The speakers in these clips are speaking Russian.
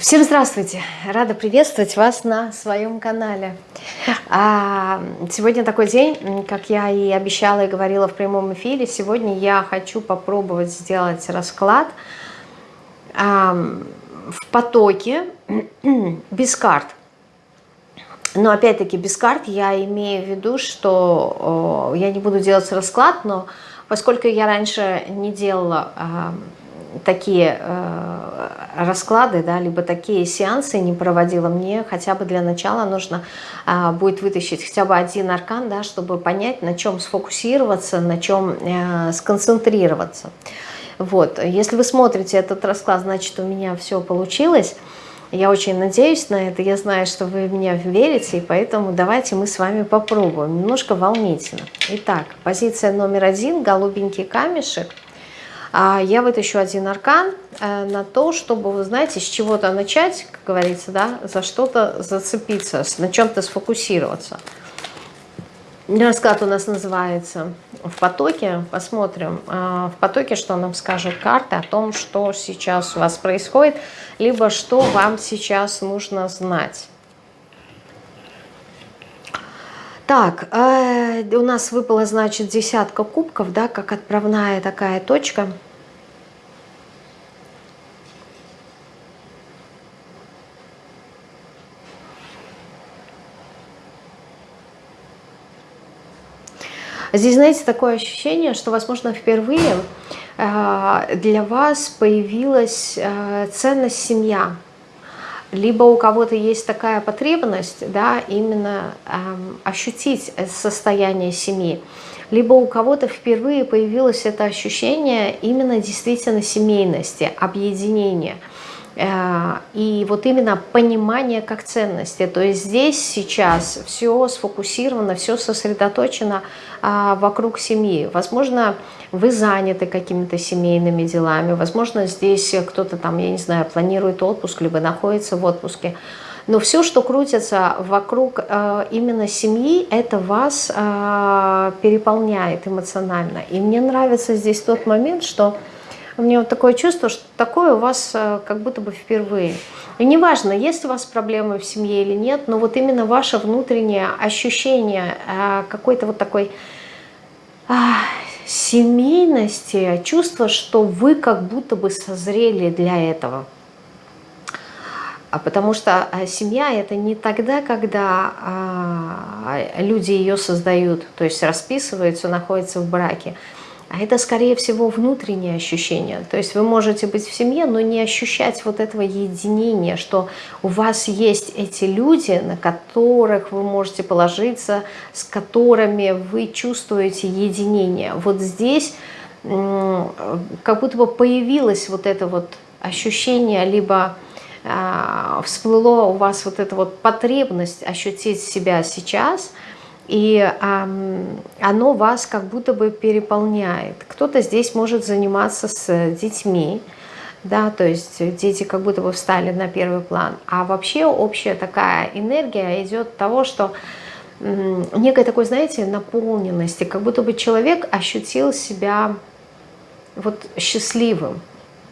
Всем здравствуйте! Рада приветствовать вас на своем канале. А, сегодня такой день, как я и обещала и говорила в прямом эфире. Сегодня я хочу попробовать сделать расклад а, в потоке без карт. Но опять-таки без карт я имею в виду, что я не буду делать расклад, но поскольку я раньше не делала а, такие э, расклады, да, либо такие сеансы не проводила, мне хотя бы для начала нужно э, будет вытащить хотя бы один аркан, да, чтобы понять, на чем сфокусироваться, на чем э, сконцентрироваться. Вот. Если вы смотрите этот расклад, значит, у меня все получилось. Я очень надеюсь на это, я знаю, что вы в меня верите, и поэтому давайте мы с вами попробуем. Немножко волнительно. Итак, позиция номер один, голубенький камешек – а я вытащу один аркан э, на то, чтобы, вы знаете, с чего-то начать, как говорится, да, за что-то зацепиться, на чем-то сфокусироваться. Расклад у нас называется «В потоке». Посмотрим э, в потоке, что нам скажет карта о том, что сейчас у вас происходит, либо что вам сейчас нужно знать. Так, э, у нас выпала, значит, десятка кубков, да, как отправная такая точка. Здесь, знаете, такое ощущение, что, возможно, впервые э, для вас появилась э, ценность семья либо у кого-то есть такая потребность, да, именно эм, ощутить состояние семьи, либо у кого-то впервые появилось это ощущение именно действительно семейности, объединения. Э, и вот именно понимание как ценности. То есть здесь сейчас все сфокусировано, все сосредоточено а, вокруг семьи. Возможно, вы заняты какими-то семейными делами, возможно, здесь кто-то там, я не знаю, планирует отпуск, либо находится в отпуске. Но все, что крутится вокруг э, именно семьи, это вас э, переполняет эмоционально. И мне нравится здесь тот момент, что у меня вот такое чувство, что такое у вас э, как будто бы впервые. И неважно, есть у вас проблемы в семье или нет, но вот именно ваше внутреннее ощущение э, какой-то вот такой а, семейности, чувство, что вы как будто бы созрели для этого. А потому что э, семья это не тогда, когда а, люди ее создают, то есть расписываются, находятся в браке. А это, скорее всего, внутреннее ощущение. То есть вы можете быть в семье, но не ощущать вот этого единения, что у вас есть эти люди, на которых вы можете положиться, с которыми вы чувствуете единение. Вот здесь как будто бы появилось вот это вот ощущение, либо э, всплыло у вас вот эта вот потребность ощутить себя сейчас – и э, оно вас как будто бы переполняет. Кто-то здесь может заниматься с детьми, да, то есть дети как будто бы встали на первый план. А вообще общая такая энергия идет того, что э, некой такой, знаете, наполненности, как будто бы человек ощутил себя вот счастливым,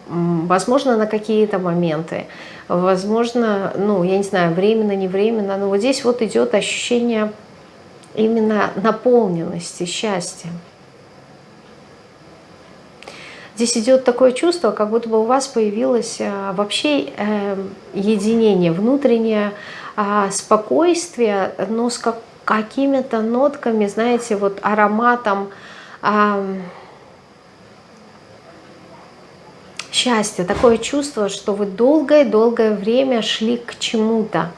возможно, на какие-то моменты, возможно, ну, я не знаю, временно, не временно, но вот здесь вот идет ощущение именно наполненности, счастья. Здесь идет такое чувство, как будто бы у вас появилось э, вообще э, единение, внутреннее а, спокойствие, но с какими-то нотками, знаете, вот ароматом счастья. Такое чувство, что вы долгое-долгое время шли к чему-то.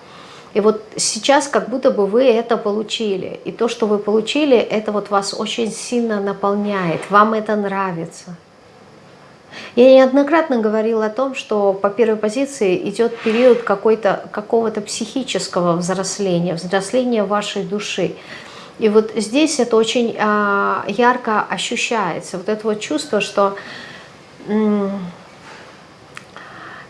И вот сейчас как будто бы вы это получили. И то, что вы получили, это вот вас очень сильно наполняет. Вам это нравится. Я неоднократно говорила о том, что по первой позиции идет период какого-то психического взросления, взросления вашей души. И вот здесь это очень а, ярко ощущается. Вот это вот чувство, что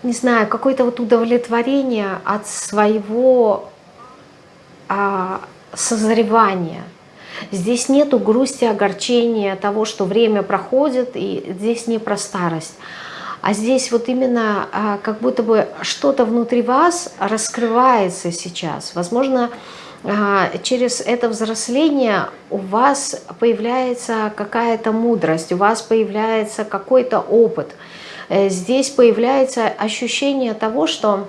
не знаю, какое-то вот удовлетворение от своего а, созревания. Здесь нету грусти, огорчения того, что время проходит, и здесь не про старость. А здесь вот именно а, как будто бы что-то внутри вас раскрывается сейчас. Возможно, а, через это взросление у вас появляется какая-то мудрость, у вас появляется какой-то опыт. Э, здесь появляется ощущение того, что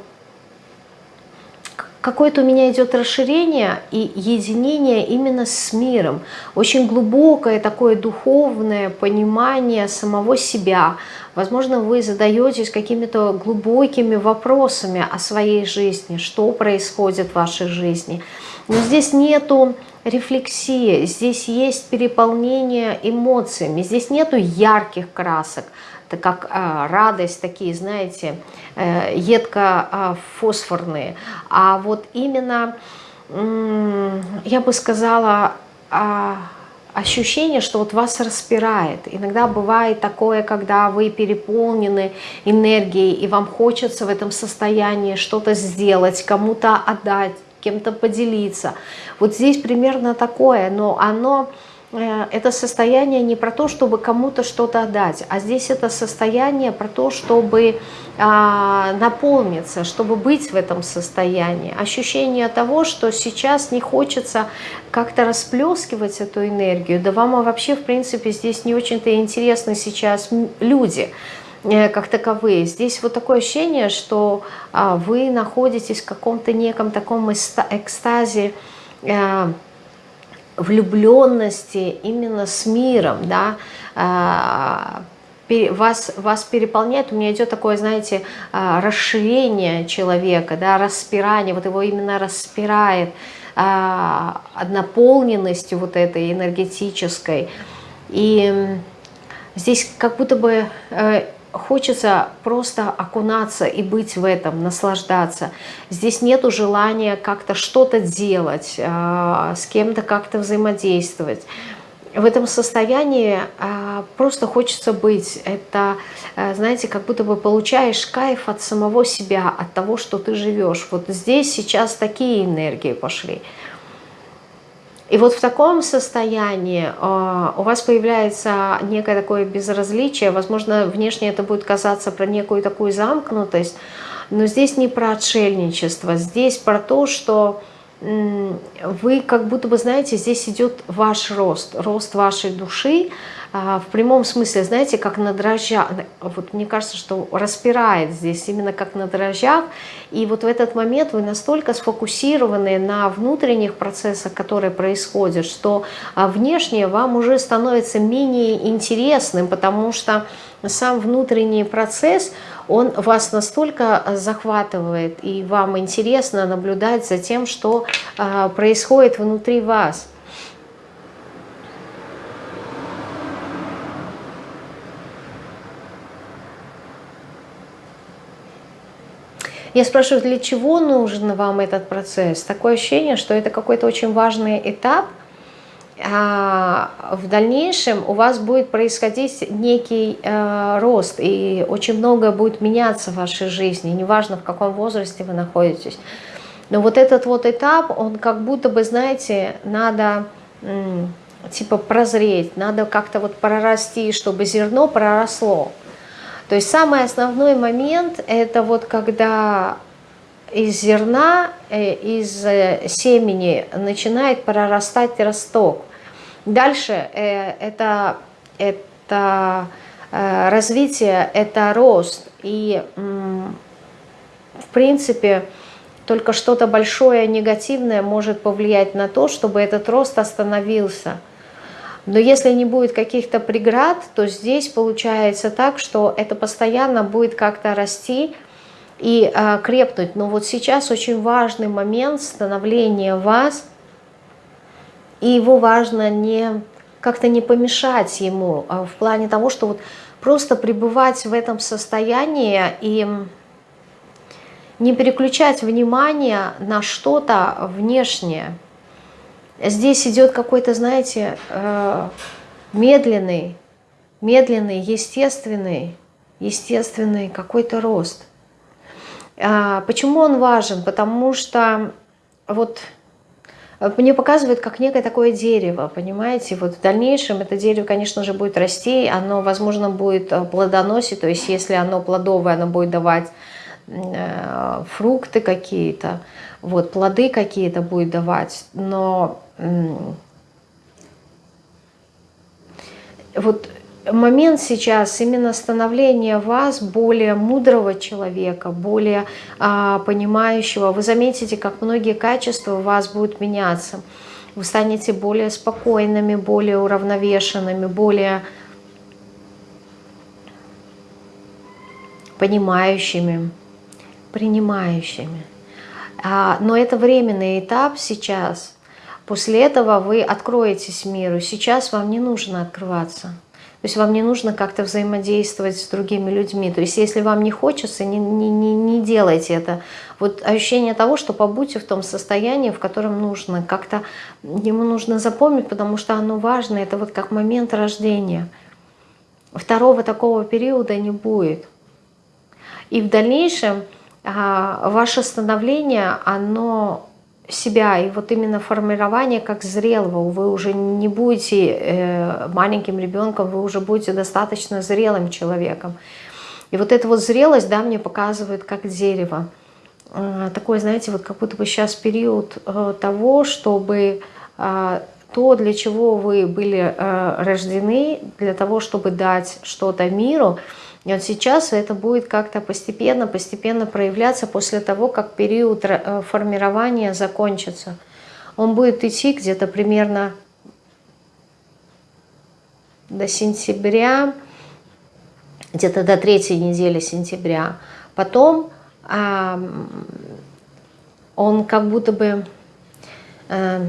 какое-то у меня идет расширение и единение именно с миром. Очень глубокое такое духовное понимание самого себя. Возможно, вы задаетесь какими-то глубокими вопросами о своей жизни, что происходит в вашей жизни. Но здесь нету рефлексии, здесь есть переполнение эмоциями, здесь нету ярких красок, как э, радость, такие, знаете, э, едко-фосфорные. А вот именно, я бы сказала, э, ощущение, что вот вас распирает. Иногда бывает такое, когда вы переполнены энергией, и вам хочется в этом состоянии что-то сделать, кому-то отдать, кем-то поделиться. Вот здесь примерно такое, но оно это состояние не про то, чтобы кому-то что-то отдать, а здесь это состояние про то, чтобы а, наполниться, чтобы быть в этом состоянии. Ощущение того, что сейчас не хочется как-то расплескивать эту энергию, да вам вообще, в принципе, здесь не очень-то интересны сейчас люди, э, как таковые. Здесь вот такое ощущение, что а, вы находитесь в каком-то неком таком экстазе, э, влюбленности именно с миром, да, а, вас, вас переполняет, у меня идет такое, знаете, а, расширение человека, да, распирание, вот его именно распирает а, наполненностью вот этой энергетической. И здесь как будто бы э, хочется просто окунаться и быть в этом, наслаждаться. Здесь нету желания как-то что-то делать, э, с кем-то как-то взаимодействовать. В этом состоянии э, просто хочется быть. Это, э, знаете, как будто бы получаешь кайф от самого себя, от того, что ты живешь. Вот здесь сейчас такие энергии пошли. И вот в таком состоянии э, у вас появляется некое такое безразличие, возможно, внешне это будет казаться про некую такую замкнутость, но здесь не про отшельничество, здесь про то, что вы как будто бы, знаете, здесь идет ваш рост, рост вашей души, а, в прямом смысле, знаете, как на дрожжах, вот мне кажется, что распирает здесь именно как на дрожжах, и вот в этот момент вы настолько сфокусированы на внутренних процессах, которые происходят, что а, внешнее вам уже становится менее интересным, потому что сам внутренний процесс, он вас настолько захватывает, и вам интересно наблюдать за тем, что а, происходит внутри вас. Я спрашиваю, для чего нужен вам этот процесс? Такое ощущение, что это какой-то очень важный этап, в дальнейшем у вас будет происходить некий э, рост, и очень многое будет меняться в вашей жизни, неважно в каком возрасте вы находитесь. Но вот этот вот этап, он как будто бы, знаете, надо типа прозреть, надо как-то вот прорасти, чтобы зерно проросло. То есть самый основной момент это вот когда из зерна, э, из э, семени начинает прорастать росток. Дальше э, это, это развитие, это рост. И в принципе только что-то большое негативное может повлиять на то, чтобы этот рост остановился. Но если не будет каких-то преград, то здесь получается так, что это постоянно будет как-то расти и э, крепнуть. Но вот сейчас очень важный момент становления вас, и его важно не как-то не помешать ему, а в плане того, что вот просто пребывать в этом состоянии и не переключать внимание на что-то внешнее. Здесь идет какой-то, знаете, э, медленный, медленный, естественный, естественный какой-то рост. А, почему он важен? Потому что вот мне показывают как некое такое дерево, понимаете? Вот в дальнейшем это дерево, конечно же, будет расти, оно, возможно, будет э, плодоносить, то есть если оно плодовое, оно будет давать э, фрукты какие-то, вот, плоды какие-то будет давать, но э, вот момент сейчас именно становления вас более мудрого человека, более а, понимающего. Вы заметите, как многие качества у вас будут меняться. Вы станете более спокойными, более уравновешенными, более понимающими, принимающими. А, но это временный этап сейчас. После этого вы откроетесь миру. Сейчас вам не нужно открываться. То есть вам не нужно как-то взаимодействовать с другими людьми. То есть если вам не хочется, не, не, не, не делайте это. Вот ощущение того, что побудьте в том состоянии, в котором нужно. Как-то ему нужно запомнить, потому что оно важно. Это вот как момент рождения. Второго такого периода не будет. И в дальнейшем а, ваше становление, оно себя, и вот именно формирование как зрелого, вы уже не будете э, маленьким ребенком, вы уже будете достаточно зрелым человеком. И вот эта вот зрелость, да, мне показывает как дерево. Э, такой, знаете, вот как будто бы сейчас период э, того, чтобы то, для чего вы были рождены, для того, чтобы дать что-то миру, и вот сейчас это будет как-то постепенно, постепенно проявляться после того, как период э, формирования закончится. Он будет идти где-то примерно до сентября, где-то до третьей недели сентября. Потом а, он как будто бы а,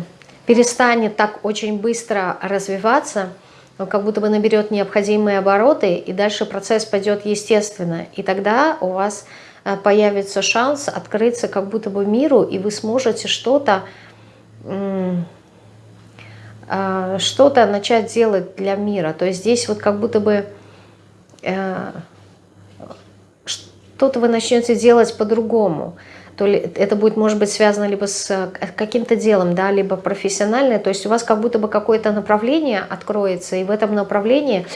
перестанет так очень быстро развиваться, он как будто бы наберет необходимые обороты, и дальше процесс пойдет естественно. И тогда у вас э, появится шанс открыться как будто бы миру, и вы сможете что-то э, что-то начать делать для мира. То есть здесь вот как будто бы э, что-то вы начнете делать по-другому то ли это будет, может быть, связано либо с э, каким-то делом, да, либо профессиональное, то есть у вас как будто бы какое-то направление откроется, и в этом направлении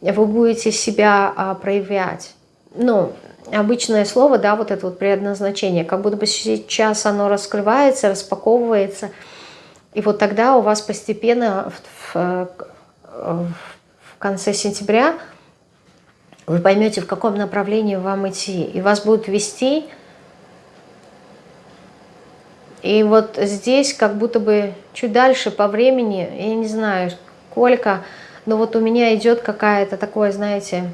вы будете себя а, проявлять. Ну, обычное слово, да, вот это вот предназначение, как будто бы сейчас оно раскрывается, распаковывается, и вот тогда у вас постепенно в, в, в конце сентября вы поймете, в каком направлении вам идти, и вас будут вести и вот здесь как будто бы чуть дальше по времени, я не знаю сколько, но вот у меня идет какая-то такое, знаете,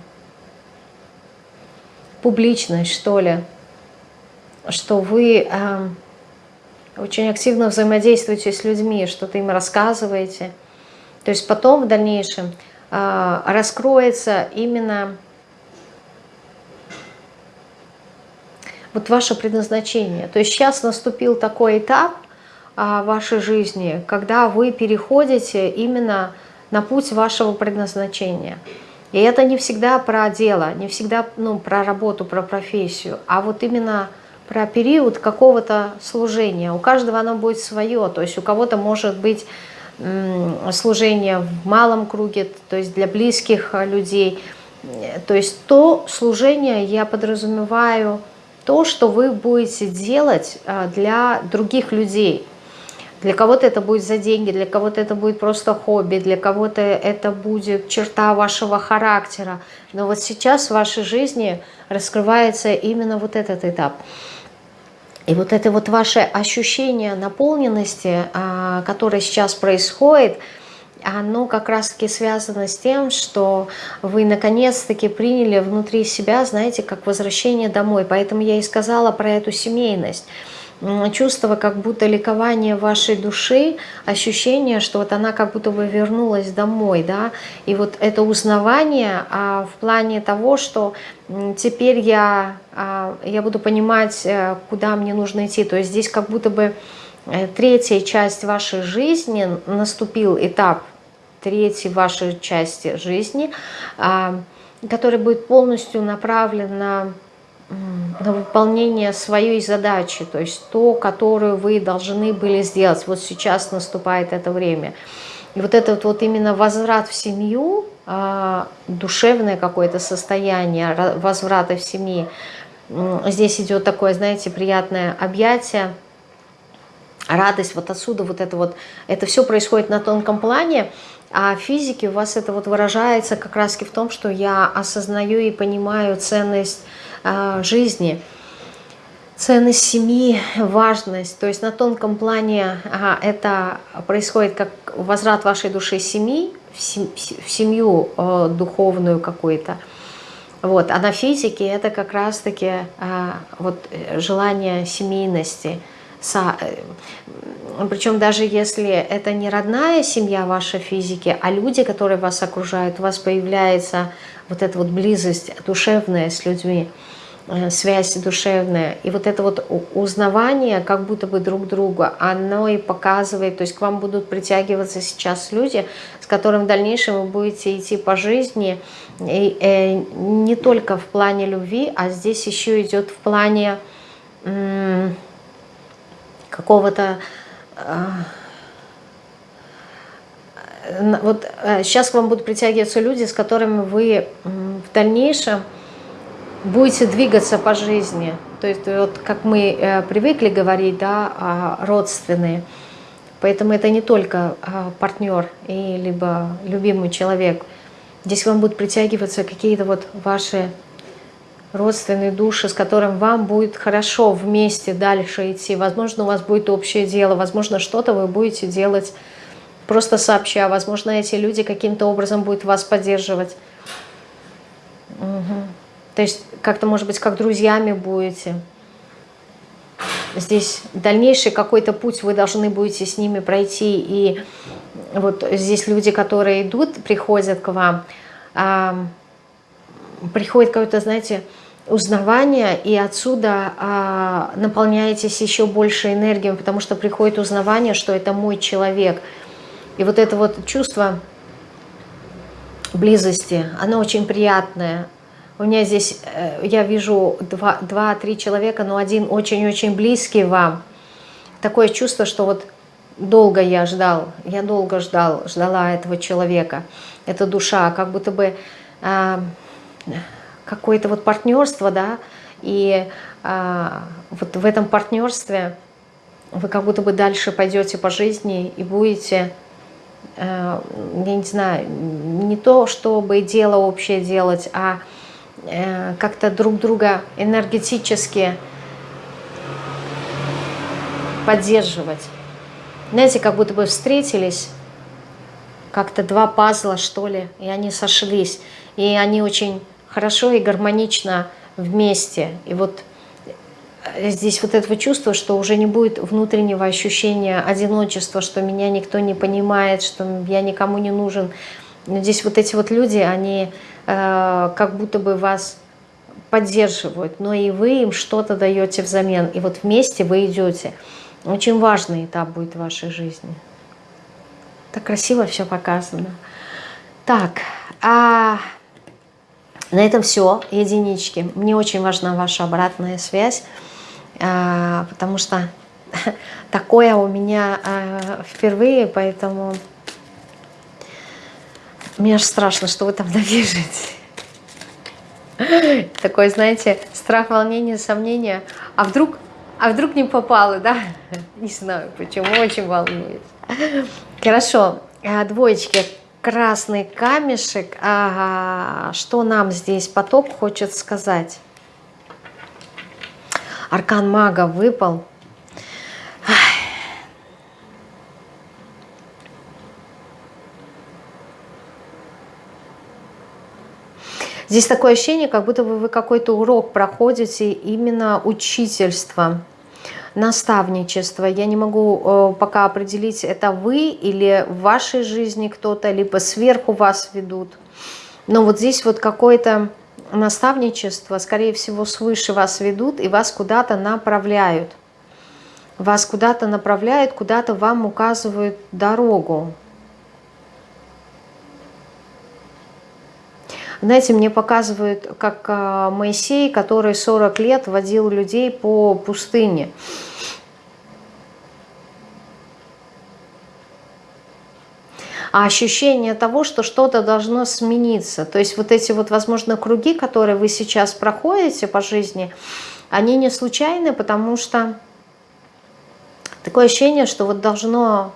публичность, что ли, что вы э, очень активно взаимодействуете с людьми, что-то им рассказываете. То есть потом в дальнейшем э, раскроется именно вот ваше предназначение. То есть сейчас наступил такой этап а, вашей жизни, когда вы переходите именно на путь вашего предназначения. И это не всегда про дело, не всегда ну, про работу, про профессию, а вот именно про период какого-то служения. У каждого оно будет свое, то есть у кого-то может быть служение в малом круге, то есть для близких людей. То есть то служение я подразумеваю то, что вы будете делать а, для других людей. Для кого-то это будет за деньги, для кого-то это будет просто хобби, для кого-то это будет черта вашего характера. Но вот сейчас в вашей жизни раскрывается именно вот этот этап. И вот это вот ваше ощущение наполненности, а, которое сейчас происходит – оно как раз-таки связано с тем, что вы наконец-таки приняли внутри себя, знаете, как возвращение домой. Поэтому я и сказала про эту семейность. Чувство как будто ликование вашей души, ощущение, что вот она как будто бы вернулась домой, да, и вот это узнавание а, в плане того, что теперь я, а, я буду понимать, э, куда мне нужно идти, то есть здесь как будто бы третья часть вашей жизни наступил этап третьей вашей части жизни, а, который будет полностью направлен на на выполнение своей задачи, то есть то, которую вы должны были сделать. Вот сейчас наступает это время. И вот этот вот именно возврат в семью, а, душевное какое-то состояние возврата в семьи, здесь идет такое, знаете, приятное объятие, радость, вот отсюда вот это вот, это все происходит на тонком плане, а в физике у вас это вот выражается как раз в том, что я осознаю и понимаю ценность э, жизни, ценность семьи, важность. То есть на тонком плане ага, это происходит как возврат вашей души семьи, в, сем, в семью э, духовную какую-то. Вот. А на физике это как раз-таки э, вот, желание семейности – Э, Причем даже если это не родная семья вашей физики, а люди, которые вас окружают, у вас появляется вот эта вот близость душевная с людьми, э, связь душевная. И вот это вот узнавание как будто бы друг друга, оно и показывает, то есть к вам будут притягиваться сейчас люди, с которыми в дальнейшем вы будете идти по жизни, и, э, не только в плане любви, а здесь еще идет в плане какого-то... Э, вот сейчас э, к вам будут притягиваться люди, с которыми вы в дальнейшем будете двигаться по жизни. То есть вот как мы э, привыкли говорить, да, а, родственные. Поэтому это не только партнер и либо любимый человек. Здесь к вам будут притягиваться какие-то вот ваши родственные души, с которым вам будет хорошо вместе дальше идти. Возможно, у вас будет общее дело, возможно, что-то вы будете делать просто сообща. Возможно, эти люди каким-то образом будут вас поддерживать. Угу. То есть как-то, может быть, как друзьями будете. Здесь дальнейший какой-то путь вы должны будете с ними пройти. И вот здесь люди, которые идут, приходят к вам, приходит какое-то, знаете, узнавание, и отсюда а, наполняетесь еще больше энергией, потому что приходит узнавание, что это мой человек. И вот это вот чувство близости, оно очень приятное. У меня здесь, э, я вижу два-три человека, но один очень-очень близкий вам. Такое чувство, что вот долго я ждал, я долго ждал, ждала этого человека. Это душа, как будто бы... А, какое-то вот партнерство, да, и а, вот в этом партнерстве вы как будто бы дальше пойдете по жизни и будете, а, я не знаю, не то, чтобы дело общее делать, а а как-то друг друга энергетически поддерживать. Знаете, как будто бы встретились, как-то два пазла, что ли, и они сошлись. И они очень хорошо и гармонично вместе. И вот э, здесь вот этого чувства, что уже не будет внутреннего ощущения одиночества, что меня никто не понимает, что я никому не нужен. Но здесь вот эти вот люди, они э, как будто бы вас поддерживают, но и вы им что-то даете взамен. И вот вместе вы идете. Очень важный этап будет в вашей жизни. Так красиво все показано. Так, а на этом все, единички. Мне очень важна ваша обратная связь, а, потому что такое у меня а, впервые, поэтому мне аж страшно, что вы там напишете. Такой, знаете, страх, волнение, сомнение. А вдруг, а вдруг не попало, да? Не знаю, почему, очень волнуюсь. Хорошо, а, двоечки красный камешек. Ага, что нам здесь поток хочет сказать? Аркан мага выпал. Здесь такое ощущение, как будто вы какой-то урок проходите, именно учительство наставничество. Я не могу э, пока определить, это вы или в вашей жизни кто-то, либо сверху вас ведут. Но вот здесь вот какое-то наставничество, скорее всего, свыше вас ведут и вас куда-то направляют. Вас куда-то направляют, куда-то вам указывают дорогу. Знаете, мне показывают, как а, Моисей, который 40 лет водил людей по пустыне. а ощущение того, что что-то должно смениться. То есть вот эти вот, возможно, круги, которые вы сейчас проходите по жизни, они не случайны, потому что такое ощущение, что вот должно,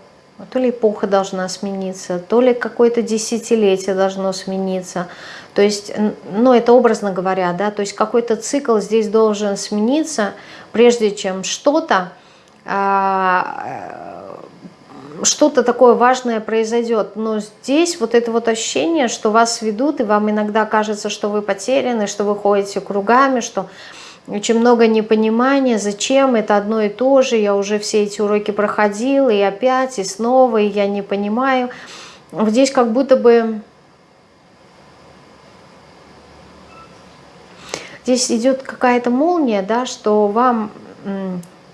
то ли эпоха должна смениться, то ли какое-то десятилетие должно смениться. То есть, ну это образно говоря, да, то есть какой-то цикл здесь должен смениться, прежде чем что-то а, что-то такое важное произойдет. Но здесь вот это вот ощущение, что вас ведут, и вам иногда кажется, что вы потеряны, что вы ходите кругами, что очень много непонимания, зачем это одно и то же, я уже все эти уроки проходила, и опять, и снова, и я не понимаю. Здесь как будто бы... Здесь идет какая-то молния, да, что вам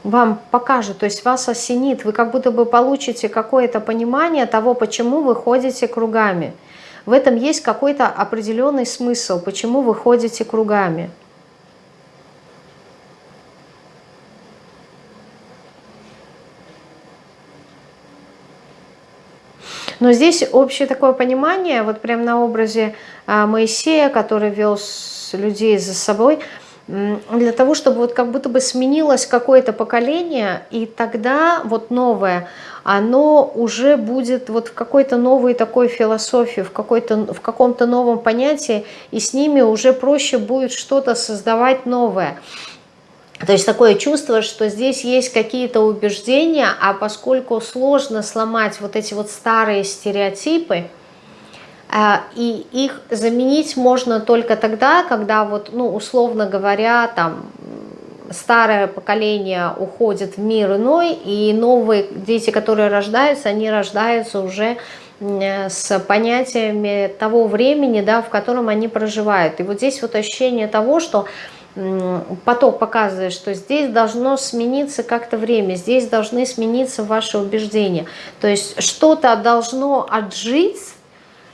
вам покажет, то есть вас осенит, вы как будто бы получите какое-то понимание того, почему вы ходите кругами. В этом есть какой-то определенный смысл, почему вы ходите кругами. Но здесь общее такое понимание, вот прямо на образе а, Моисея, который вел людей за собой – для того, чтобы вот как будто бы сменилось какое-то поколение, и тогда вот новое, оно уже будет вот в какой-то новой такой философии, в, в каком-то новом понятии, и с ними уже проще будет что-то создавать новое. То есть такое чувство, что здесь есть какие-то убеждения, а поскольку сложно сломать вот эти вот старые стереотипы, а, и их заменить можно только тогда, когда вот, ну, условно говоря, там старое поколение уходит в мир иной, и новые дети, которые рождаются, они рождаются уже с понятиями того времени, да, в котором они проживают. И вот здесь вот ощущение того, что поток показывает, что здесь должно смениться как-то время, здесь должны смениться ваши убеждения. То есть что-то должно отжить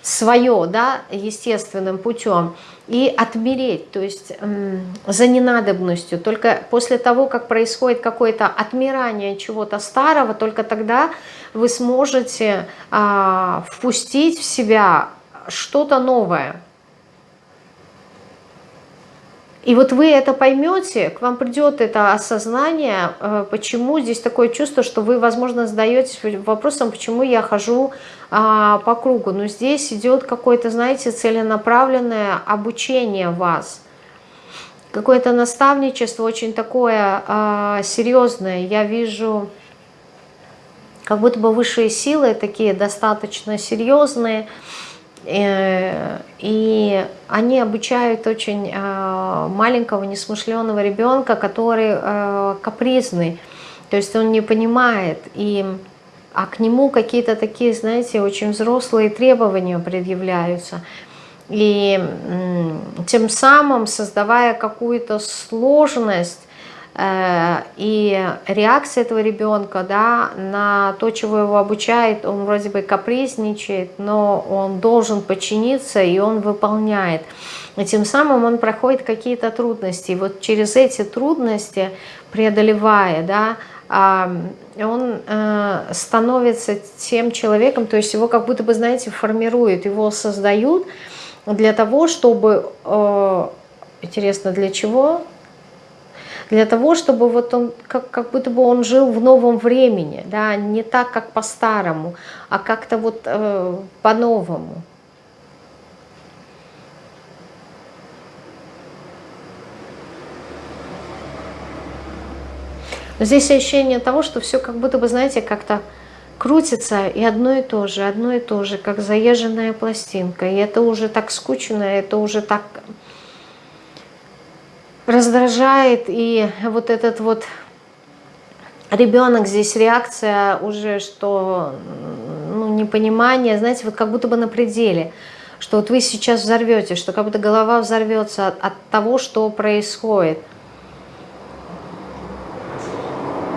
свое, да, естественным путем, и отмереть, то есть за ненадобностью. Только после того, как происходит какое-то отмирание чего-то старого, только тогда вы сможете а, впустить в себя что-то новое. И вот вы это поймете, к вам придет это осознание, э, почему здесь такое чувство, что вы, возможно, задаетесь вопросом, почему я хожу а, по кругу. Но здесь идет какое-то, знаете, целенаправленное обучение вас. Какое-то наставничество очень такое а, серьезное. Я вижу, как будто бы высшие силы такие достаточно серьезные, и они обучают очень э, маленького несмышленного ребенка, который э, капризный, то есть он не понимает, и, а к нему какие-то такие, знаете, очень взрослые требования предъявляются. И тем самым, создавая какую-то сложность, Э, и реакция этого ребенка да, на то, чего его обучает, он вроде бы капризничает, но он должен подчиниться, и он выполняет. И тем самым он проходит какие-то трудности. И вот через эти трудности, преодолевая, да, он э, становится тем человеком, то есть его как будто бы, знаете, формируют, его создают для того, чтобы, э, интересно, для чего? Для того, чтобы вот он, как, как будто бы он жил в новом времени, да, не так, как по-старому, а как-то вот э, по-новому. Но здесь ощущение того, что все как будто бы, знаете, как-то крутится, и одно и то же, одно и то же, как заезженная пластинка. И это уже так скучно, это уже так раздражает, и вот этот вот ребенок здесь реакция уже, что ну, непонимание, знаете, вот как будто бы на пределе, что вот вы сейчас взорвете, что как будто голова взорвется от, от того, что происходит.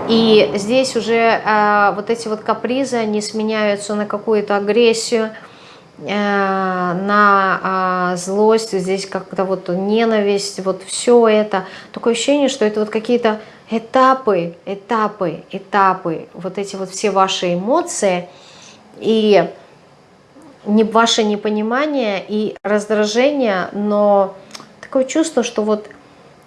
И здесь уже э, вот эти вот капризы, они сменяются на какую-то агрессию, на а, злость, здесь как-то вот ненависть, вот все это. Такое ощущение, что это вот какие-то этапы, этапы, этапы, вот эти вот все ваши эмоции и не ваше непонимание и раздражение, но такое чувство, что вот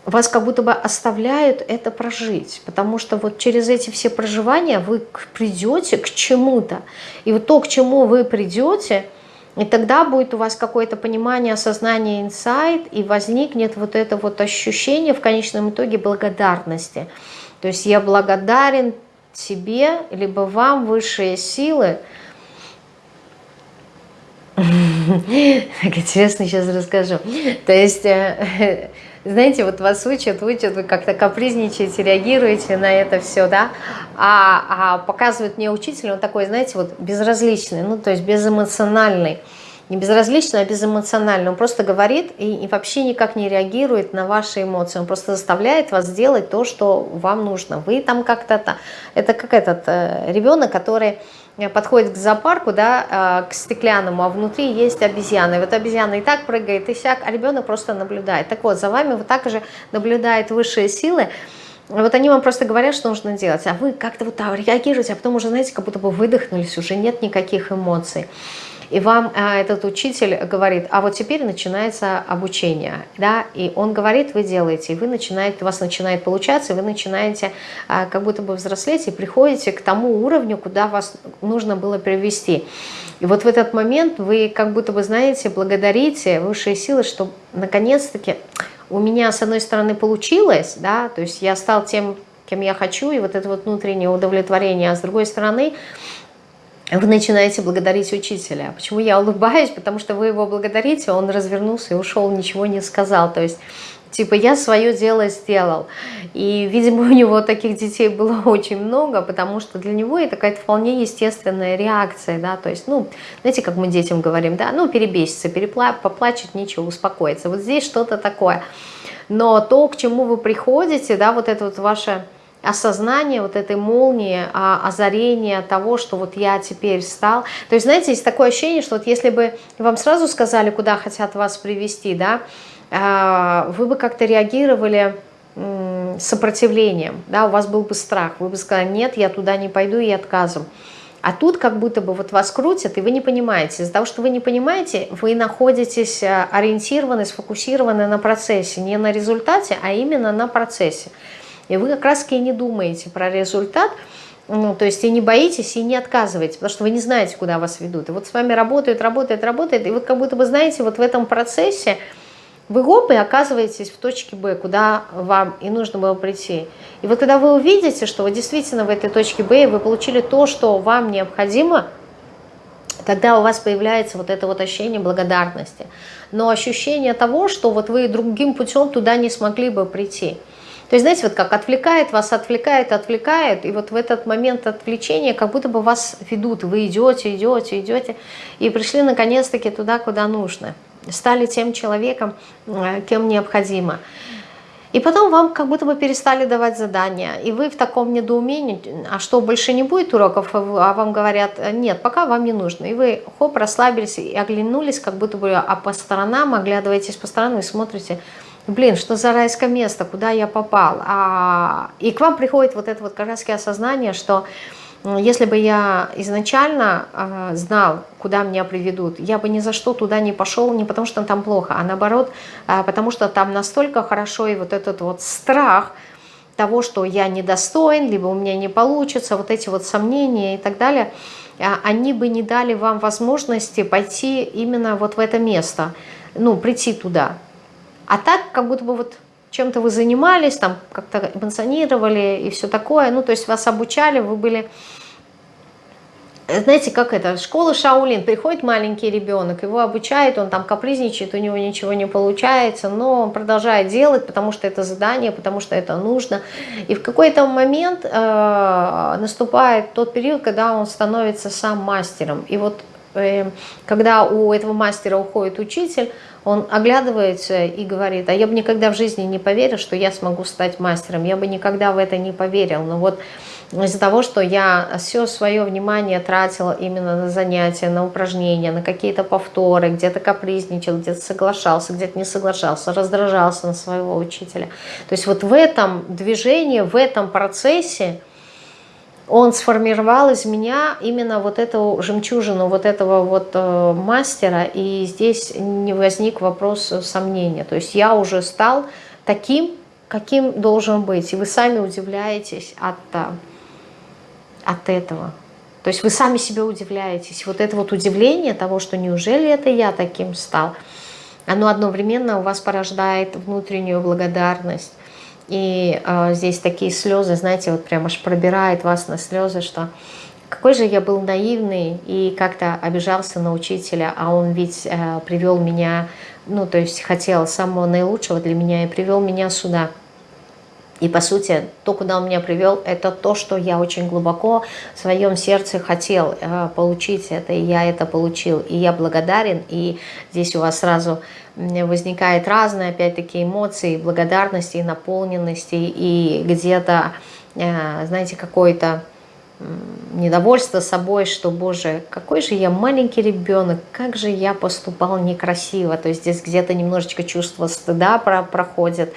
вас как будто бы оставляют это прожить, потому что вот через эти все проживания вы придете к чему-то. И вот то, к чему вы придете, и тогда будет у вас какое-то понимание, осознание, инсайт, и возникнет вот это вот ощущение в конечном итоге благодарности. То есть я благодарен себе, либо вам, высшие силы. Так интересно сейчас расскажу. То есть э, знаете, вот вас учат, учат, вы как-то капризничаете, реагируете на это все, да, а, а показывает мне учитель, он такой, знаете, вот безразличный, ну, то есть безэмоциональный, не безразличный, а безэмоциональный, он просто говорит и, и вообще никак не реагирует на ваши эмоции, он просто заставляет вас сделать то, что вам нужно, вы там как-то, это как этот э, ребенок, который подходит к зоопарку, да, э, к стеклянному, а внутри есть обезьяна. И вот обезьяна и так прыгает, и сяк, а ребенок просто наблюдает. Так вот, за вами вот так же наблюдают высшие силы, вот они вам просто говорят, что нужно делать, а вы как-то вот там реагируете, а потом уже, знаете, как будто бы выдохнулись, уже нет никаких эмоций и вам а, этот учитель говорит, а вот теперь начинается обучение, да, и он говорит, вы делаете, и вы начинаете, у вас начинает получаться, и вы начинаете а, как будто бы взрослеть и приходите к тому уровню, куда вас нужно было привести. И вот в этот момент вы как будто бы, знаете, благодарите высшие силы, что наконец-таки у меня, с одной стороны, получилось, да, то есть я стал тем, кем я хочу, и вот это вот внутреннее удовлетворение, а с другой стороны, вы начинаете благодарить учителя. Почему я улыбаюсь? Потому что вы его благодарите, он развернулся и ушел, ничего не сказал. То есть, типа, я свое дело сделал. И, видимо, у него таких детей было очень много, потому что для него это какая-то вполне естественная реакция, да, то есть, ну, знаете, как мы детям говорим, да, ну, перебесится, перепла поплачет, ничего, успокоится. Вот здесь что-то такое. Но то, к чему вы приходите, да, вот это вот ваше осознание вот этой молнии, а, озарения того, что вот я теперь стал. То есть, знаете, есть такое ощущение, что вот если бы вам сразу сказали, куда хотят вас привести, да, а, вы бы как-то реагировали сопротивлением, да, у вас был бы страх, вы бы сказали, нет, я туда не пойду и отказом. А тут как будто бы вот вас крутят, и вы не понимаете. Из-за того, что вы не понимаете, вы находитесь а, ориентированы, сфокусированы на процессе, не на результате, а именно на процессе. И вы как раз и не думаете про результат, ну, то есть и не боитесь, и не отказываете, потому что вы не знаете, куда вас ведут. И вот с вами работает, работает, работает, и вот как будто бы, знаете, вот в этом процессе вы гоп и оказываетесь в точке Б, куда вам и нужно было прийти. И вот когда вы увидите, что вы действительно в этой точке Б, вы получили то, что вам необходимо, тогда у вас появляется вот это вот ощущение благодарности. Но ощущение того, что вот вы другим путем туда не смогли бы прийти – то есть, знаете, вот как отвлекает вас, отвлекает, отвлекает, и вот в этот момент отвлечения как будто бы вас ведут, вы идете, идете, идете, и пришли наконец-таки туда, куда нужно. Стали тем человеком, э, кем необходимо. И потом вам как будто бы перестали давать задания, и вы в таком недоумении, а что, больше не будет уроков, а вам говорят, нет, пока вам не нужно. И вы, хоп, расслабились и оглянулись, как будто бы а по сторонам, оглядываетесь по сторонам и смотрите, блин, что за райское место, куда я попал. А, и к вам приходит вот это вот как раз осознание, что если бы я изначально э, знал, куда меня приведут, я бы ни за что туда не пошел, не потому что там плохо, а наоборот, э, потому что там настолько хорошо, и вот этот вот страх того, что я недостоин, либо у меня не получится, вот эти вот сомнения и так далее, э, они бы не дали вам возможности пойти именно вот в это место, ну, прийти туда. А так, как будто бы вот чем-то вы занимались, там как-то эмоционировали и все такое, ну, то есть вас обучали, вы были... Знаете, как это, школа Шаулин, приходит маленький ребенок, его обучают, он там капризничает, у него ничего не получается, но он продолжает делать, потому что это задание, потому что это нужно. И в какой-то момент э, наступает тот период, когда он становится сам мастером. И вот когда у этого мастера уходит учитель, он оглядывается и говорит, а я бы никогда в жизни не поверил, что я смогу стать мастером, я бы никогда в это не поверил. Но вот из-за того, что я все свое внимание тратила именно на занятия, на упражнения, на какие-то повторы, где-то капризничал, где-то соглашался, где-то не соглашался, раздражался на своего учителя. То есть вот в этом движении, в этом процессе он сформировал из меня именно вот эту жемчужину, вот этого вот э, мастера, и здесь не возник вопрос сомнения. То есть я уже стал таким, каким должен быть, и вы сами удивляетесь от э, от этого. То есть вы сами себе удивляетесь. Вот это вот удивление того, что неужели это я таким стал, оно одновременно у вас порождает внутреннюю благодарность. И э, здесь такие слезы, знаете, вот прям аж пробирает вас на слезы, что какой же я был наивный и как-то обижался на учителя, а он ведь э, привел меня, ну, то есть хотел самого наилучшего для меня и привел меня сюда. И по сути, то, куда он меня привел, это то, что я очень глубоко в своем сердце хотел э, получить это, и я это получил. И я благодарен, и здесь у вас сразу возникает разные, опять-таки, эмоции, благодарности, наполненности, и где-то, э, знаете, какой-то недовольство собой, что, боже, какой же я маленький ребенок, как же я поступал некрасиво. То есть здесь где-то немножечко чувство стыда проходит,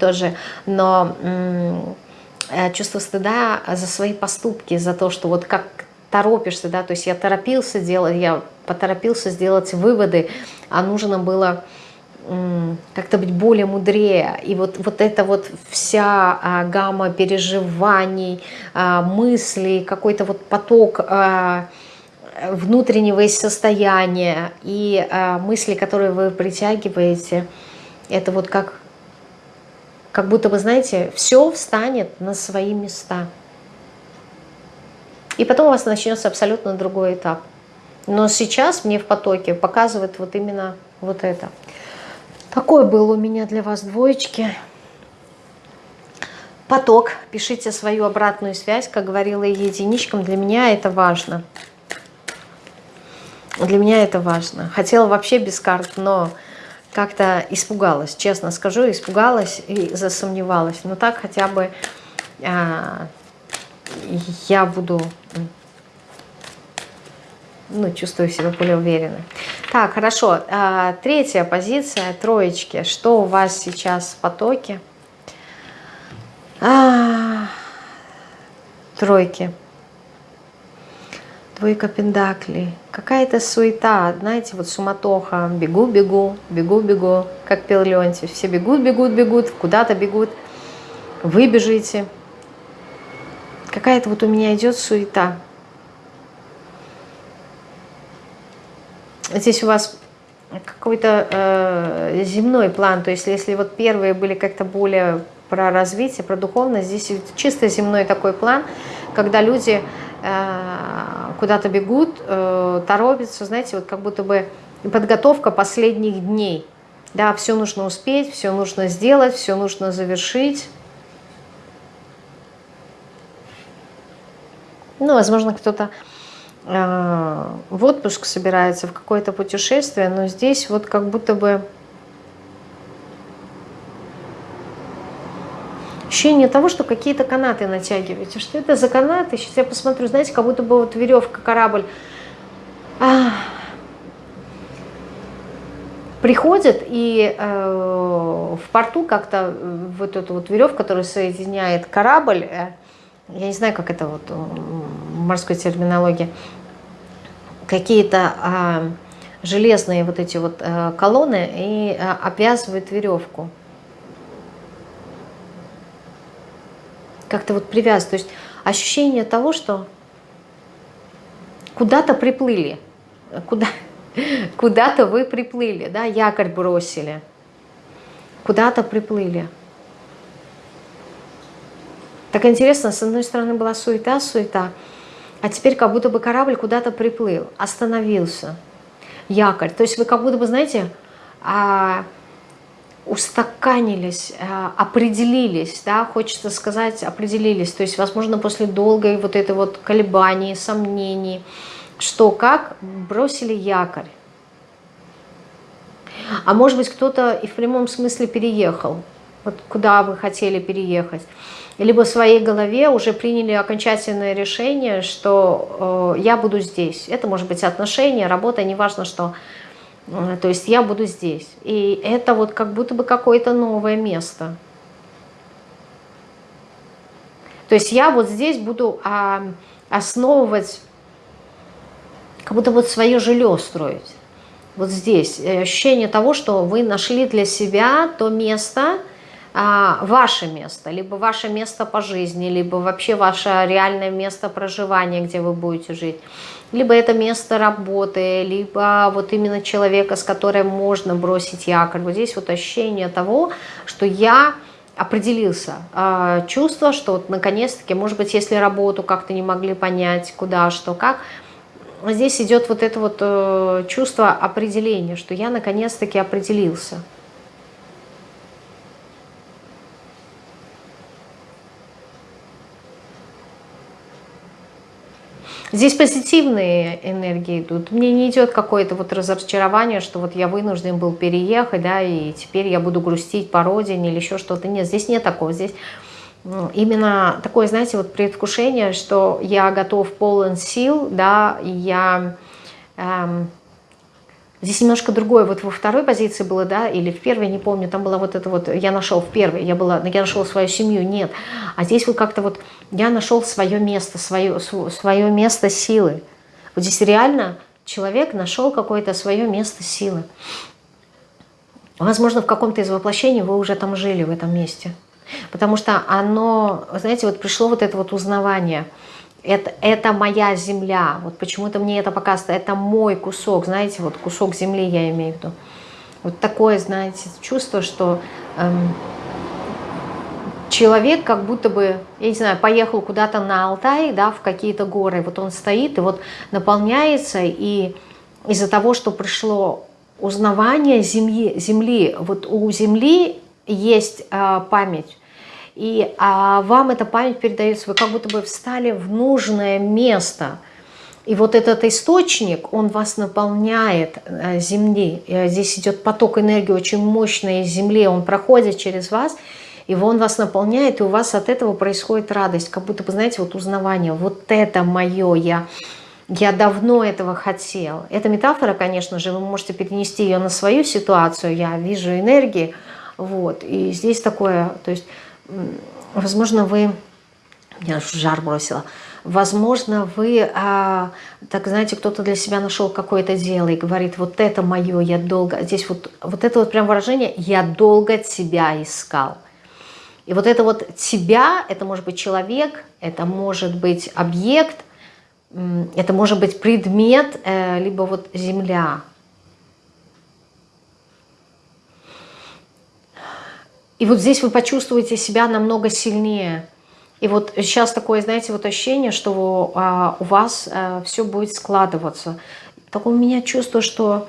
тоже, но э, чувство стыда за свои поступки, за то, что вот как торопишься, да, то есть я торопился делать, я поторопился сделать выводы, а нужно было как-то быть более мудрее. И вот, вот эта вот вся а, гамма переживаний, а, мыслей, какой-то вот поток а, внутреннего состояния и мысли, которые вы притягиваете, это вот как как будто вы знаете, все встанет на свои места. И потом у вас начнется абсолютно другой этап. Но сейчас мне в потоке показывает вот именно вот это. Такой был у меня для вас двоечки. Поток. Пишите свою обратную связь, как говорила единичкам. Для меня это важно. Для меня это важно. Хотела вообще без карт, но как-то испугалась, честно скажу, испугалась и засомневалась. Но так хотя бы а, я буду, ну, чувствую себя более уверенно. Так, хорошо. А, третья позиция, троечки. Что у вас сейчас в потоке? А, тройки. Двойка пендаклей. Какая-то суета, знаете, вот суматоха. Бегу, бегу, бегу, бегу. Как пел Леонтьев. Все бегут, бегут, бегут, куда-то бегут. Вы бежите. Какая-то вот у меня идет суета. Здесь у вас какой-то э, земной план. То есть если вот первые были как-то более про развитие, про духовность, здесь чисто земной такой план, когда люди Э, куда-то бегут, э, торопятся, знаете, вот как будто бы подготовка последних дней. Да, все нужно успеть, все нужно сделать, все нужно завершить. Ну, возможно, кто-то э, в отпуск собирается, в какое-то путешествие, но здесь вот как будто бы ощущение того, что какие-то канаты натягиваете. Что это за канаты? Сейчас я посмотрю, знаете, как будто бы вот веревка, корабль. А, приходит и э, в порту как-то вот эту вот веревку, которая соединяет корабль, э, я не знаю, как это вот в морской терминологии, какие-то э, железные вот эти вот э, колонны и э, обвязывают веревку. Как-то вот привязывать. То есть ощущение того, что куда-то приплыли, куда, куда-то вы приплыли, да, якорь бросили, куда-то приплыли. Так интересно, с одной стороны была суета, суета, а теперь как будто бы корабль куда-то приплыл, остановился, якорь. То есть вы как будто бы, знаете, а, устаканились, э, определились, да, хочется сказать, определились. То есть, возможно, после долгой вот этой вот колебаний, сомнений, что как, бросили якорь. А может быть, кто-то и в прямом смысле переехал. вот куда вы хотели переехать, либо в своей голове уже приняли окончательное решение, что э, я буду здесь. Это может быть отношения, работа, неважно что. Э, то есть я буду здесь. И это вот как будто бы какое-то новое место. То есть я вот здесь буду а, основывать, как будто вот свое жилье строить. Вот здесь ощущение того, что вы нашли для себя то место, а, ваше место, либо ваше место по жизни, либо вообще ваше реальное место проживания, где вы будете жить. Либо это место работы, либо вот именно человека, с которым можно бросить якорь. Вот здесь вот ощущение того, что я определился. А, чувство, что вот наконец-таки, может быть, если работу как-то не могли понять, куда, что, как, здесь идет вот это вот э, чувство определения, что я наконец-таки определился. Здесь позитивные энергии идут. Мне не идет какое-то вот разочарование, что вот я вынужден был переехать, да, и теперь я буду грустить по родине или еще что-то. Нет, здесь нет такого. Здесь именно такое, знаете, вот предвкушение, что я готов полон сил, да, и я... Эм, Здесь немножко другое. Вот во второй позиции было, да, или в первой, не помню, там была вот это вот, я нашел в первой, я, была, я нашел свою семью, нет. А здесь вот как-то вот я нашел свое место, свое, свое место силы. Вот здесь реально человек нашел какое-то свое место силы. Возможно, в каком-то из воплощений вы уже там жили, в этом месте. Потому что оно, знаете, вот пришло вот это вот узнавание – это, это моя земля, вот почему-то мне это показывает, это мой кусок, знаете, вот кусок земли я имею в виду. Вот такое, знаете, чувство, что эм, человек как будто бы, я не знаю, поехал куда-то на Алтай, да, в какие-то горы, вот он стоит и вот наполняется, и из-за того, что пришло узнавание земли, земли вот у земли есть э, память, и а, вам эта память передается, вы как будто бы встали в нужное место. И вот этот источник, он вас наполняет э, земли. И здесь идет поток энергии очень мощный из земли, он проходит через вас, и он вас наполняет, и у вас от этого происходит радость, как будто бы, знаете, вот узнавание, вот это мое, я, я давно этого хотел. Это метафора, конечно же, вы можете перенести ее на свою ситуацию, я вижу энергии, вот, и здесь такое, то есть возможно, вы... Я жар бросила. Возможно, вы, а, так знаете, кто-то для себя нашел какое-то дело и говорит, вот это мое, я долго... Здесь вот, вот это вот прям выражение «я долго тебя искал». И вот это вот тебя, это может быть человек, это может быть объект, это может быть предмет, э, либо вот земля. И вот здесь вы почувствуете себя намного сильнее. И вот сейчас такое, знаете, вот ощущение, что а, у вас а, все будет складываться. Такое у меня чувство, что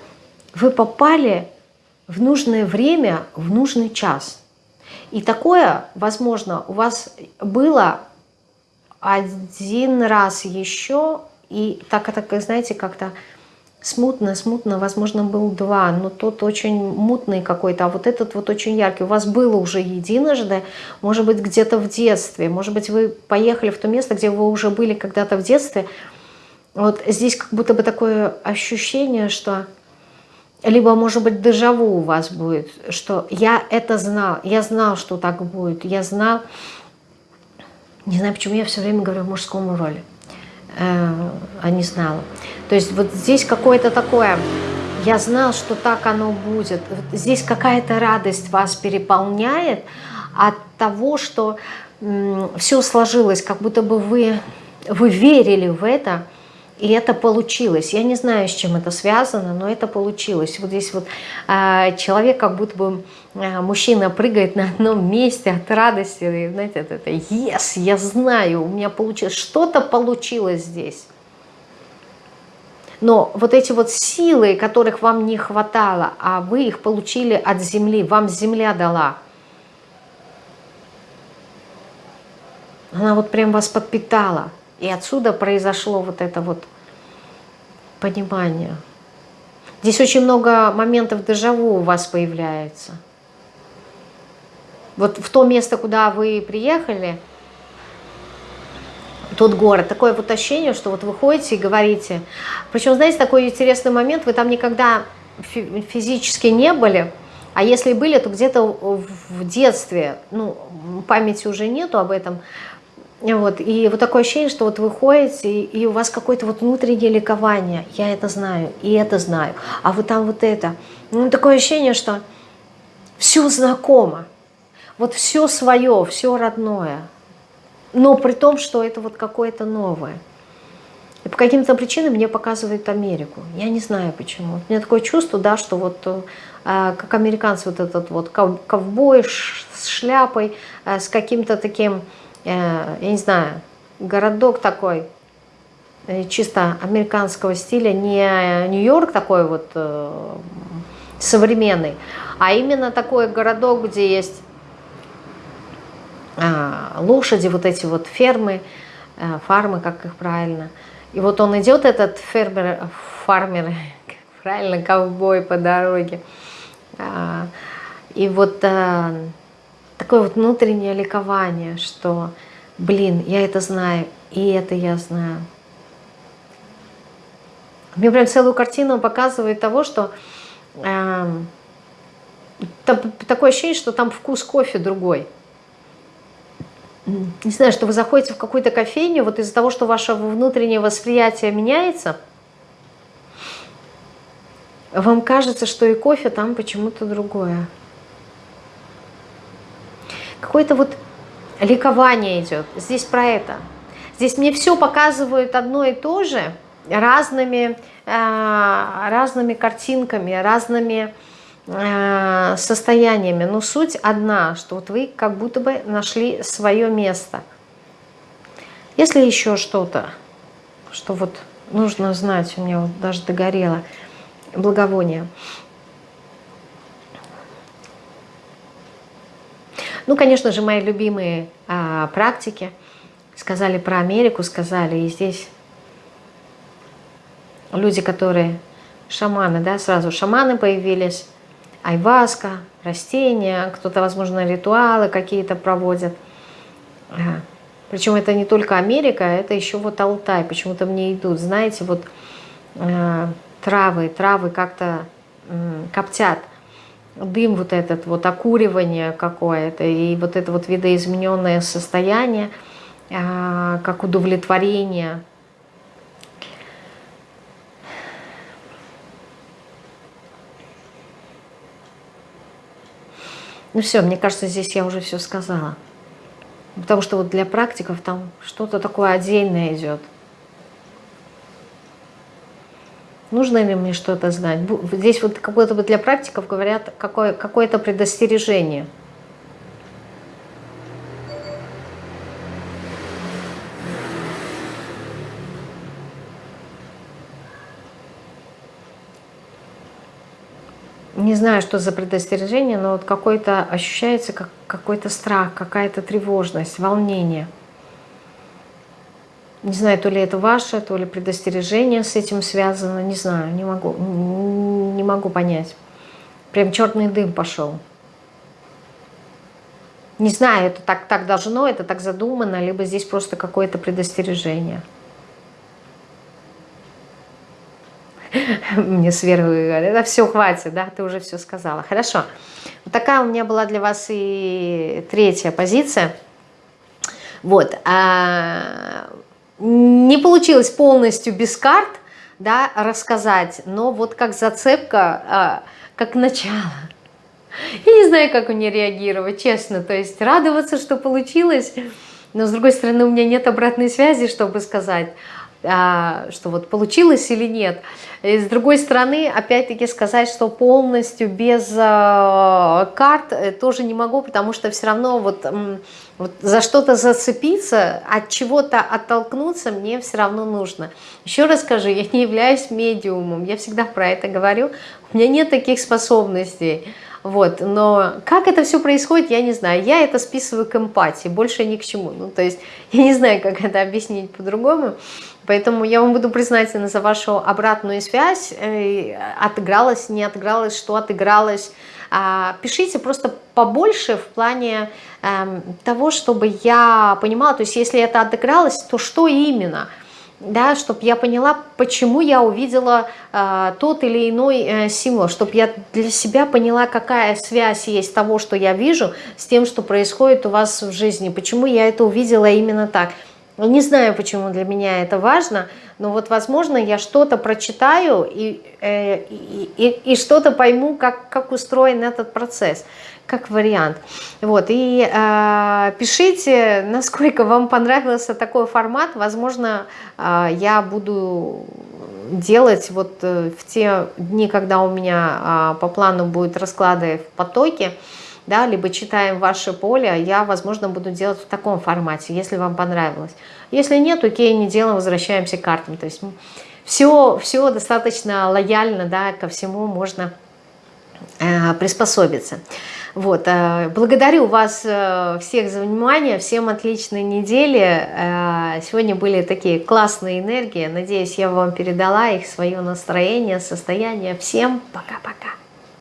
вы попали в нужное время, в нужный час. И такое, возможно, у вас было один раз еще, и так, так знаете, как-то Смутно, смутно, возможно, был два, но тот очень мутный какой-то, а вот этот вот очень яркий. У вас было уже единожды, может быть, где-то в детстве, может быть, вы поехали в то место, где вы уже были когда-то в детстве. Вот здесь как будто бы такое ощущение, что либо, может быть, дежаву у вас будет, что я это знал, я знал, что так будет, я знал, не знаю, почему я все время говорю в мужском роли, э, а не знала. То есть вот здесь какое-то такое, я знал, что так оно будет. Вот здесь какая-то радость вас переполняет от того, что все сложилось, как будто бы вы, вы верили в это, и это получилось. Я не знаю, с чем это связано, но это получилось. Вот здесь вот э, человек, как будто бы э, мужчина прыгает на одном месте от радости. И, знаете, это, это «Yes, я знаю, у меня получилось». Что-то получилось здесь. Но вот эти вот силы, которых вам не хватало, а вы их получили от земли, вам земля дала. Она вот прям вас подпитала. И отсюда произошло вот это вот понимание. Здесь очень много моментов дежаву у вас появляется. вот в то место, куда вы приехали, тот город, такое вот ощущение, что вот вы ходите и говорите. Причем, знаете, такой интересный момент, вы там никогда физически не были, а если были, то где-то в детстве, ну, памяти уже нету об этом, вот, и вот такое ощущение, что вот вы ходите, и, у вас какое-то вот внутреннее ликование. Я это знаю, и это знаю. А вот там вот это. Ну, такое ощущение, что все знакомо. Вот все свое, все родное. Но при том, что это вот какое-то новое. И по каким-то причинам мне показывают Америку. Я не знаю почему. У меня такое чувство, да, что вот э, как американцы, вот этот вот ковбой с шляпой, э, с каким-то таким я не знаю, городок такой, э, чисто американского стиля, не Нью-Йорк такой вот э, современный, а именно такой городок, где есть лошади, вот эти вот фермы, фармы, как их правильно. И вот он идет, этот фермер, фармер, правильно, ковбой по дороге. И вот такое вот внутреннее ликование, что, блин, я это знаю, и это я знаю. Мне прям целую картину показывает того, что э, такое ощущение, что там вкус кофе другой. Не знаю, что вы заходите в какую-то кофейню, вот из-за того, что ваше внутреннее восприятие меняется, вам кажется, что и кофе там почему-то другое какое-то вот ликование идет. Здесь про это. Здесь мне все показывают одно и то же, разными, э, разными картинками, разными э, состояниями. Но суть одна, что вот вы как будто бы нашли свое место. Если еще что-то, что вот нужно знать, у меня вот даже догорело, благовоние – Ну, конечно же, мои любимые а, практики. Сказали про Америку, сказали и здесь люди, которые шаманы, да, сразу шаманы появились, айваска, растения, кто-то, возможно, ритуалы какие-то проводят. Причем это не только Америка, это еще вот Алтай, почему-то мне идут, знаете, вот э, травы, травы как-то коптят дым вот этот, вот окуривание какое-то, и вот это вот видоизмененное состояние, а, как удовлетворение. Ну все, мне кажется, здесь я уже все сказала. Потому что вот для практиков там что-то такое отдельное идет. Нужно ли мне что-то знать? Здесь вот как будто бы для практиков говорят какое-то какое предостережение. Не знаю, что за предостережение, но вот какой-то ощущается как какой-то страх, какая-то тревожность, волнение – не знаю, то ли это ваше, то ли предостережение с этим связано, не знаю, не могу, не могу понять. Прям черный дым пошел. Не знаю, это так, так должно, это так задумано, либо здесь просто какое-то предостережение. Мне сверху говорят, это все, хватит, да, ты уже все сказала. Хорошо. Вот такая у меня была для вас и третья позиция. Вот. А не получилось полностью без карт да, рассказать, но вот как зацепка, а, как начало. Я не знаю, как мне реагировать, честно. То есть радоваться, что получилось, но с другой стороны у меня нет обратной связи, чтобы сказать, а, что вот получилось или нет. И с другой стороны, опять-таки сказать, что полностью без а, карт э, тоже не могу, потому что все равно вот вот за что-то зацепиться, от чего-то оттолкнуться мне все равно нужно. Еще раз скажу, я не являюсь медиумом, я всегда про это говорю. У меня нет таких способностей. Вот, но как это все происходит, я не знаю. Я это списываю к эмпатии, больше ни к чему. Ну, то есть я не знаю, как это объяснить по-другому. Поэтому я вам буду признательна за вашу обратную связь. Э, отыгралась, не отыгралась, что отыгралось, А, пишите просто побольше в плане эм, того, чтобы я понимала, то есть если это отыгралось, то что именно – да, чтобы я поняла, почему я увидела э, тот или иной э, символ, чтобы я для себя поняла, какая связь есть того, что я вижу, с тем, что происходит у вас в жизни, почему я это увидела именно так. Не знаю, почему для меня это важно, но вот, возможно, я что-то прочитаю и, э, и, и, и что-то пойму, как, как устроен этот процесс как вариант. Вот, и э, пишите, насколько вам понравился такой формат. Возможно, э, я буду делать вот э, в те дни, когда у меня э, по плану будут расклады в потоке, да, либо читаем ваше поле, я, возможно, буду делать в таком формате, если вам понравилось. Если нет, окей, не делаем, возвращаемся к картам. То есть все, все достаточно лояльно, да, ко всему можно э, приспособиться. Вот, э, благодарю вас э, всех за внимание, всем отличной недели. Э, сегодня были такие классные энергии, надеюсь, я вам передала их, свое настроение, состояние. Всем пока-пока.